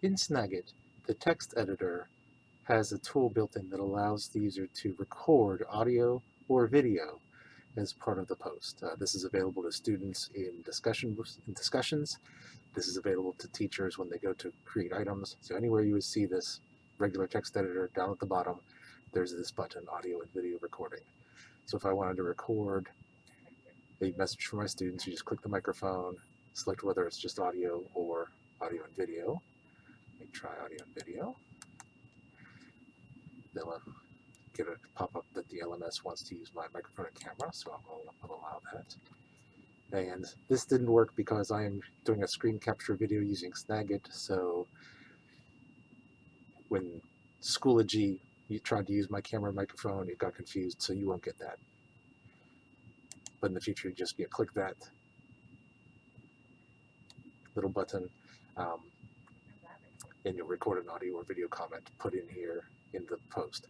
In Snagit, the text editor has a tool built in that allows the user to record audio or video as part of the post. Uh, this is available to students in discussion in discussions. This is available to teachers when they go to create items. So anywhere you would see this regular text editor down at the bottom, there's this button, audio and video recording. So if I wanted to record a message for my students, you just click the microphone, select whether it's just audio or audio and video. And video. They'll uh, get a pop-up that the LMS wants to use my microphone and camera, so I'll, allow that. And this didn't work because I am doing a screen capture video using Snagit, so when Schoology you tried to use my camera microphone, it got confused, so you won't get that. But in the future, you just you know, click that little button, um, and you'll record an audio or video comment put in here in the post.